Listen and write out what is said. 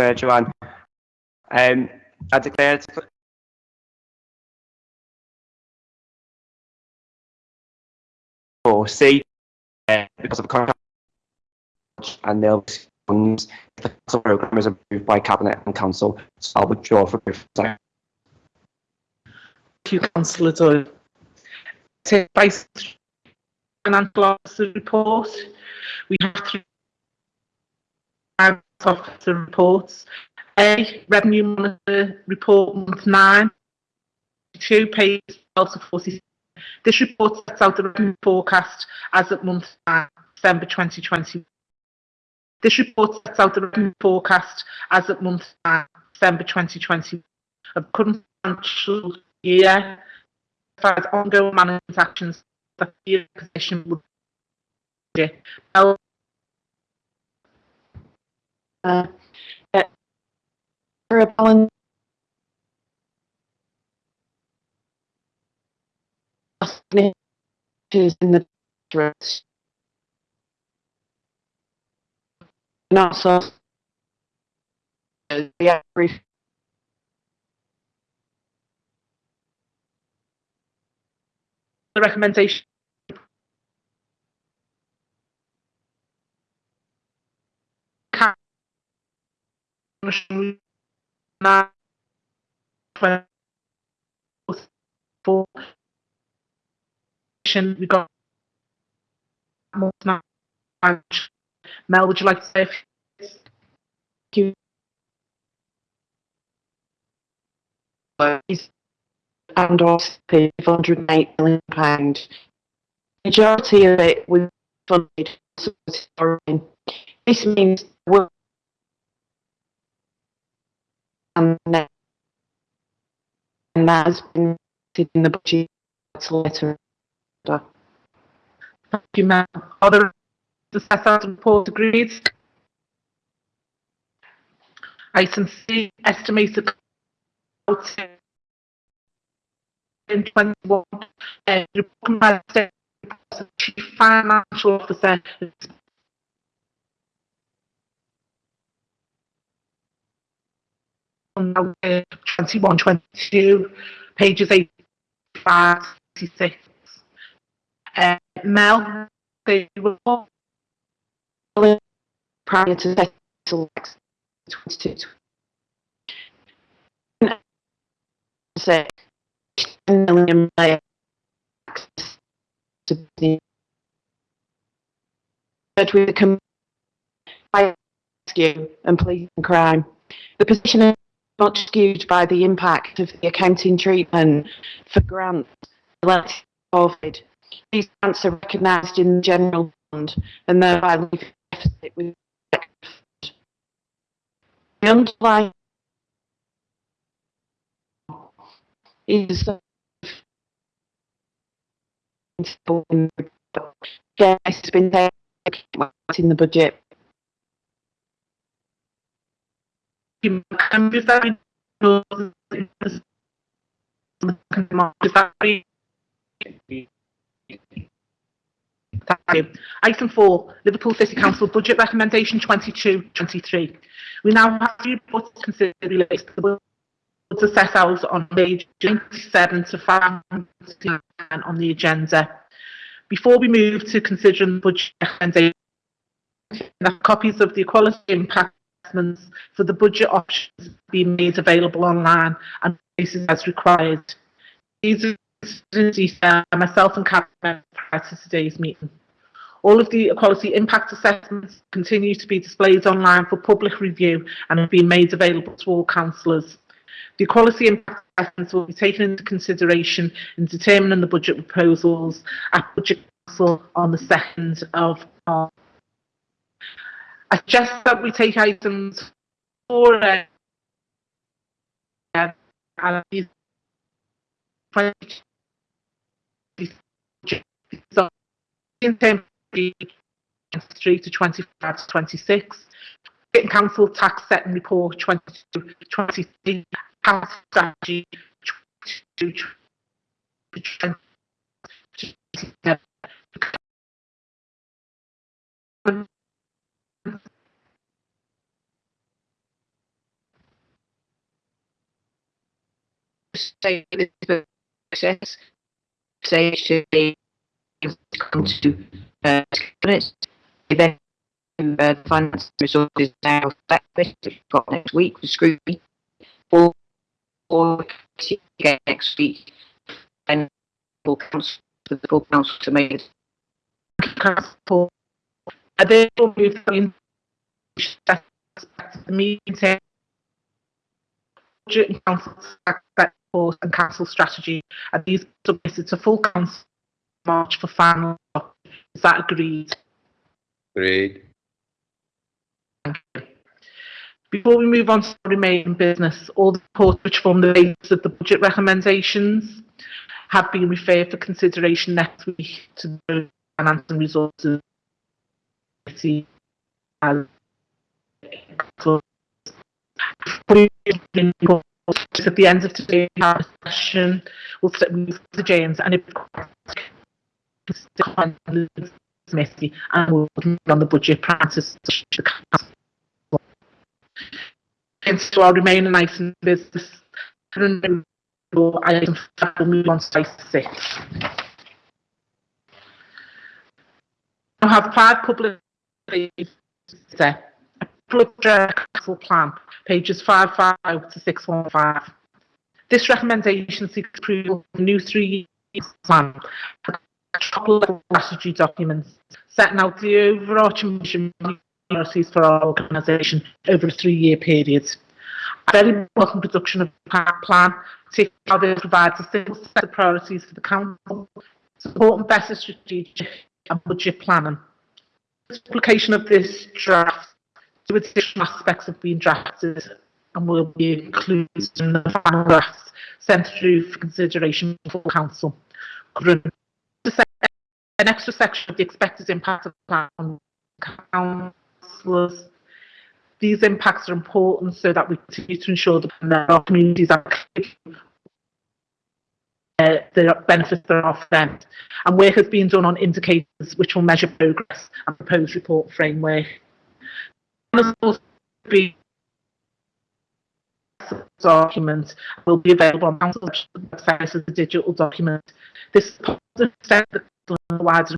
uh. Um, I declare it for C uh, because of contract and they'll funds if the programme is approved by cabinet and council. So I'll withdraw from the Thank you, councillor Doyle. Vice Financial Officer report. We have three Officer reports. A, Revenue Monitor Report Month 9, 2, page 12 to 46. This report sets out the revenue forecast as at month 9, December 2020. This report sets out the revenue forecast as at month 9, December 2020 of the current financial year, as ongoing management actions that the position would be. Uh, balance in the dress. And also, the recommendation We got. Mel, would you like to say? few- you and also pay 408 million pound. Majority of it was funded. This means we and that has been in the budget letter. Thank you, Mel. Other assessors report agreed. Item C, estimated cost in 21, uh, the Chief Financial Officer on uh, 21, 22, pages 85, 86. Uh, Mel, the report prior to Cecil 22. Say, 10 million the but with the rescue and police and crime. The position much skewed by the impact of the accounting treatment for grants related to COVID. These grants are recognised in the general fund and thereby leave a deficit with the underlying is it's been in the budget. Thank you. Item four, Liverpool City Council Budget Recommendation 22-23. We now have three reports to consider related to the to set out on page 27 to 5 on the agenda. Before we move to considering the budget copies of the equality impact assessments for the budget options being made available online and places as required. These are detail myself and Catherine prior to today's meeting. All of the equality impact assessments continue to be displayed online for public review and have been made available to all councillors. The equality impact assessments will be taken into consideration in determining the budget proposals at Budget Council on the 2nd of March. I suggest that we take items four uh, and these 20 so in terms 23 to 25 to 26 Getting Council tax setting report 22 23 council strategy 22 say this process, say to be come to uh, minutes, then uh, the finance resources now that we've got next week for scrutiny, or or again next week, and full council for the full council to make. Council. I therefore move that in the meeting council aspect force and council strategy and these submitted to full council March for final. Is that agreed? Agreed. Before we move on to the remaining business, all the reports which form the basis of the budget recommendations have been referred for consideration next week to the Finance and Resources Committee as at the end of today's session, we'll sit with the James and if committee and we'll move on the budget practice to the council. Into our remaining item business, item five, move on to item six. I have five public there. A plan, pages five five to six one five. This recommendation seeks approval of a new three-year plan, top-level strategy documents setting out the overarching mission priorities for our organisation over a three-year period. I very welcome production of the plan, particularly how provides a single set of priorities for the council, supporting better strategic and budget planning. The publication of this draft, two additional aspects have been drafted and will be included in the final draft sent through for consideration for council. An extra section of the expected impact of the plan on councillors. These impacts are important so that we continue to ensure that our communities are uh, the benefits that are for them. And work has been done on indicators which will measure progress and proposed report framework. And also be document will be available on council website as a digital document. This is step that the wider